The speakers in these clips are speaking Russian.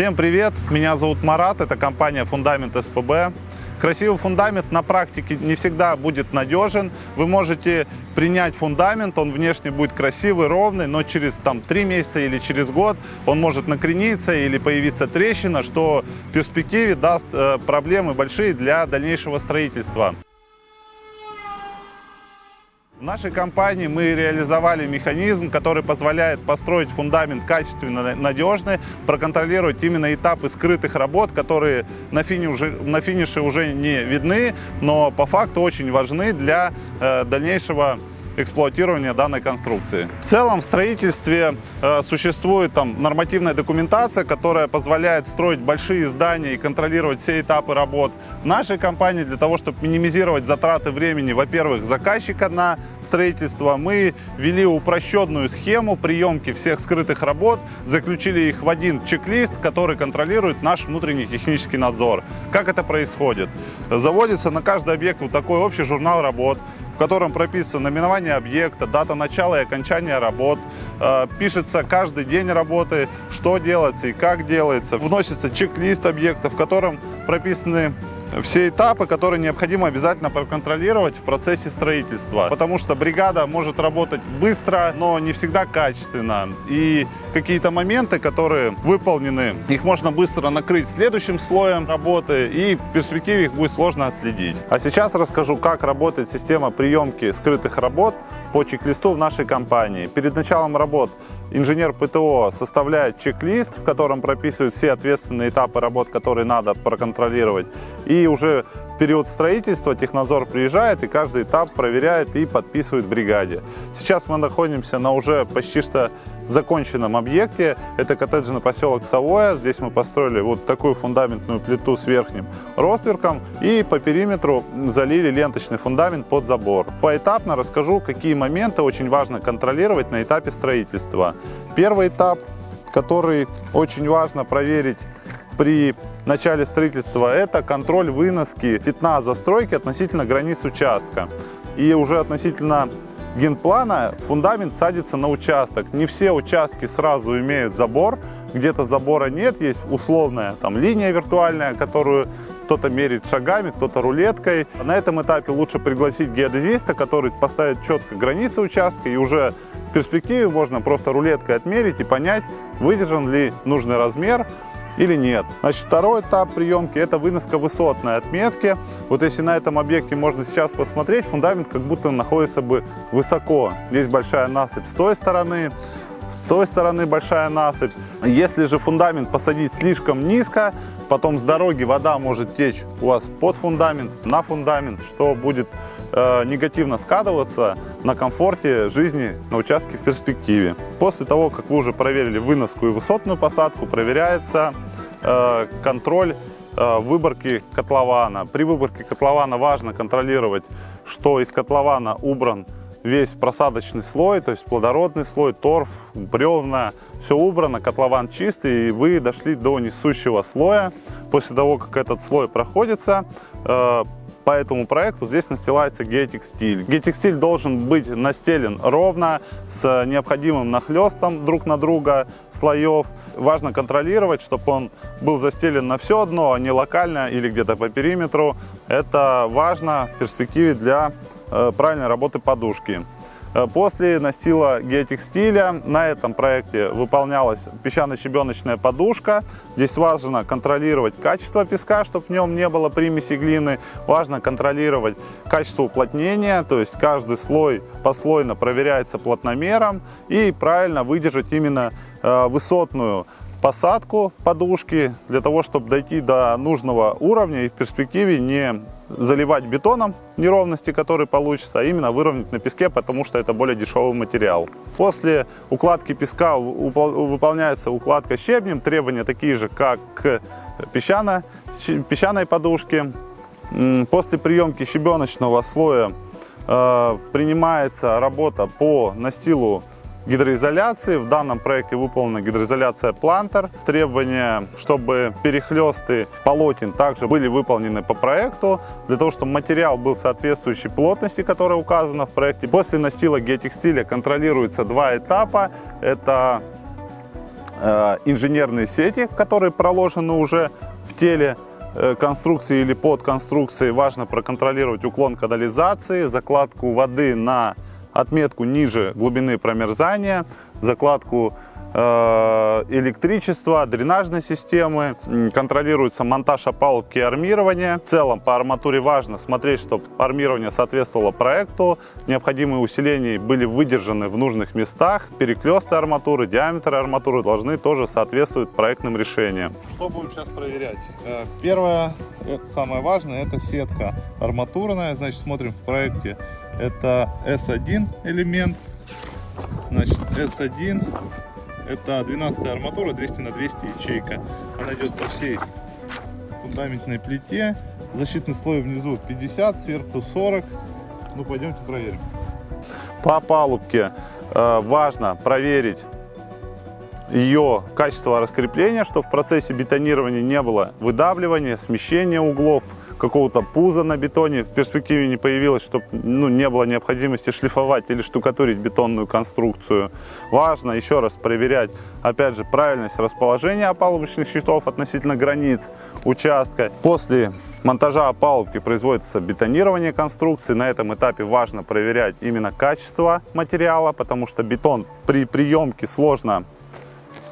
Всем привет! Меня зовут Марат, это компания Фундамент СПБ. Красивый фундамент на практике не всегда будет надежен. Вы можете принять фундамент, он внешне будет красивый, ровный, но через там, 3 месяца или через год он может накрениться или появиться трещина, что в перспективе даст э, проблемы большие для дальнейшего строительства. В нашей компании мы реализовали механизм, который позволяет построить фундамент качественно, надежный, проконтролировать именно этапы скрытых работ, которые на, фине уже, на финише уже не видны, но по факту очень важны для э, дальнейшего эксплуатирования данной конструкции. В целом в строительстве э, существует там нормативная документация, которая позволяет строить большие здания и контролировать все этапы работ. Нашей компании для того, чтобы минимизировать затраты времени, во-первых, заказчика на строительство, мы ввели упрощенную схему приемки всех скрытых работ, заключили их в один чек-лист, который контролирует наш внутренний технический надзор. Как это происходит? Заводится на каждый объект вот такой общий журнал работ, котором прописано наименование объекта, дата начала и окончания работ, э, пишется каждый день работы, что делается и как делается, вносится чек-лист объекта, в котором прописаны все этапы, которые необходимо обязательно проконтролировать в процессе строительства. Потому что бригада может работать быстро, но не всегда качественно. И какие-то моменты, которые выполнены, их можно быстро накрыть следующим слоем работы, и в перспективе их будет сложно отследить. А сейчас расскажу, как работает система приемки скрытых работ по чек-листу в нашей компании. Перед началом работ инженер ПТО составляет чек-лист, в котором прописывают все ответственные этапы работ, которые надо проконтролировать. И уже период строительства технадзор приезжает и каждый этап проверяет и подписывает бригаде. Сейчас мы находимся на уже почти что законченном объекте. Это коттеджный поселок Савоя. Здесь мы построили вот такую фундаментную плиту с верхним ростверком и по периметру залили ленточный фундамент под забор. Поэтапно расскажу, какие моменты очень важно контролировать на этапе строительства. Первый этап, который очень важно проверить при начале строительства, это контроль выноски пятна застройки относительно границ участка. И уже относительно генплана фундамент садится на участок. Не все участки сразу имеют забор, где-то забора нет, есть условная там линия виртуальная, которую кто-то меряет шагами, кто-то рулеткой. На этом этапе лучше пригласить геодезиста, который поставит четко границы участка и уже в перспективе можно просто рулеткой отмерить и понять, выдержан ли нужный размер, или нет. Значит, второй этап приемки – это выноска высотной отметки. Вот если на этом объекте можно сейчас посмотреть, фундамент как будто находится бы высоко. Здесь большая насыпь с той стороны, с той стороны большая насыпь. Если же фундамент посадить слишком низко, потом с дороги вода может течь у вас под фундамент, на фундамент, что будет э, негативно складываться на комфорте жизни на участке в перспективе. После того, как вы уже проверили выноску и высотную посадку, проверяется э, контроль э, выборки котлована. При выборке котлована важно контролировать, что из котлована убран весь просадочный слой, то есть плодородный слой, торф, бревна, все убрано, котлован чистый, и вы дошли до несущего слоя. После того, как этот слой проходится, по этому проекту здесь настилается геотекстиль. Геотекстиль должен быть настелен ровно, с необходимым нахлестом друг на друга слоев. Важно контролировать, чтобы он был застелен на все дно, а не локально или где-то по периметру. Это важно в перспективе для э, правильной работы подушки. Э, после настила геотекстиля на этом проекте выполнялась песчано-щебеночная подушка. Здесь важно контролировать качество песка, чтобы в нем не было примеси глины. Важно контролировать качество уплотнения, то есть каждый слой послойно проверяется плотномером и правильно выдержать именно э, высотную посадку подушки для того, чтобы дойти до нужного уровня и в перспективе не заливать бетоном неровности, которые получатся, а именно выровнять на песке, потому что это более дешевый материал. После укладки песка выполняется укладка щебнем, требования такие же, как к песчано, песчаной подушке. После приемки щебеночного слоя э, принимается работа по настилу гидроизоляции. В данном проекте выполнена гидроизоляция плантер. Требования, чтобы перехлесты полотен также были выполнены по проекту, для того, чтобы материал был соответствующей плотности, которая указана в проекте. После настила геотекстиля контролируется два этапа. Это э, инженерные сети, которые проложены уже в теле э, конструкции или под конструкцией. Важно проконтролировать уклон канализации, закладку воды на отметку ниже глубины промерзания, закладку Э, электричества, дренажной системы, контролируется монтаж опалубки и армирования. В целом по арматуре важно смотреть, чтобы армирование соответствовало проекту, необходимые усиления были выдержаны в нужных местах, перекресты арматуры, диаметры арматуры должны тоже соответствовать проектным решениям. Что будем сейчас проверять? Э, первое, самое важное, это сетка арматурная, значит смотрим в проекте, это S1 элемент, значит S1 это 12 арматура 200 на 200 ячейка. Она идет по всей фундаментной плите. Защитный слой внизу 50, сверху 40. Ну, пойдемте проверим. По палубке э, важно проверить ее качество раскрепления, чтобы в процессе бетонирования не было выдавливания, смещения углов, какого-то пуза на бетоне в перспективе не появилось, чтобы ну, не было необходимости шлифовать или штукатурить бетонную конструкцию. Важно еще раз проверять, опять же, правильность расположения опалубочных щитов относительно границ участка. После монтажа опалубки производится бетонирование конструкции. На этом этапе важно проверять именно качество материала, потому что бетон при приемке сложно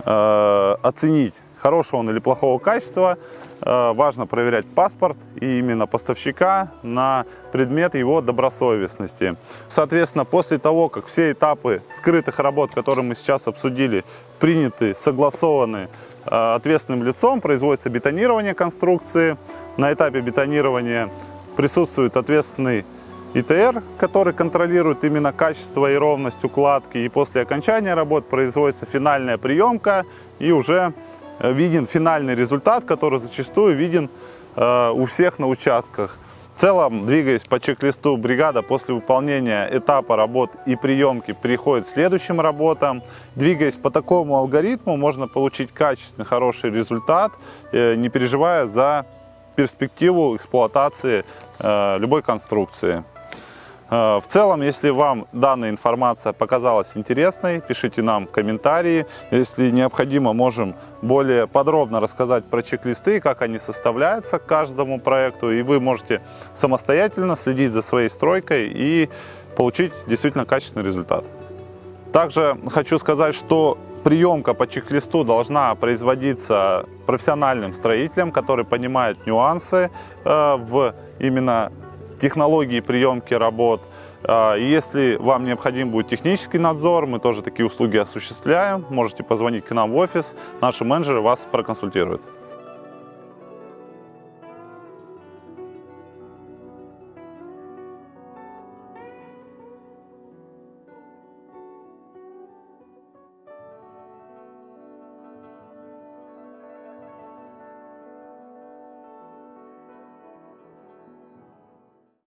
э, оценить, хорошего он или плохого качества. Э, важно проверять паспорт и именно поставщика на предмет его добросовестности. Соответственно, после того, как все этапы скрытых работ, которые мы сейчас обсудили, приняты, согласованы э, ответственным лицом, производится бетонирование конструкции. На этапе бетонирования присутствует ответственный ИТР, который контролирует именно качество и ровность укладки. И после окончания работ производится финальная приемка и уже виден финальный результат, который зачастую виден э, у всех на участках. В целом, двигаясь по чек-листу, бригада после выполнения этапа работ и приемки переходит к следующим работам. Двигаясь по такому алгоритму, можно получить качественный, хороший результат, э, не переживая за перспективу эксплуатации любой конструкции. Э, в целом, если вам данная информация показалась интересной, пишите нам комментарии. Если необходимо, можем более подробно рассказать про чек-листы, как они составляются к каждому проекту. И вы можете самостоятельно следить за своей стройкой и получить действительно качественный результат. Также хочу сказать, что приемка по чек-листу должна производиться профессиональным строителем, который понимает нюансы э, в именно технологии приемки работ. А, если вам необходим будет технический надзор, мы тоже такие услуги осуществляем. Можете позвонить к нам в офис, наши менеджеры вас проконсультируют.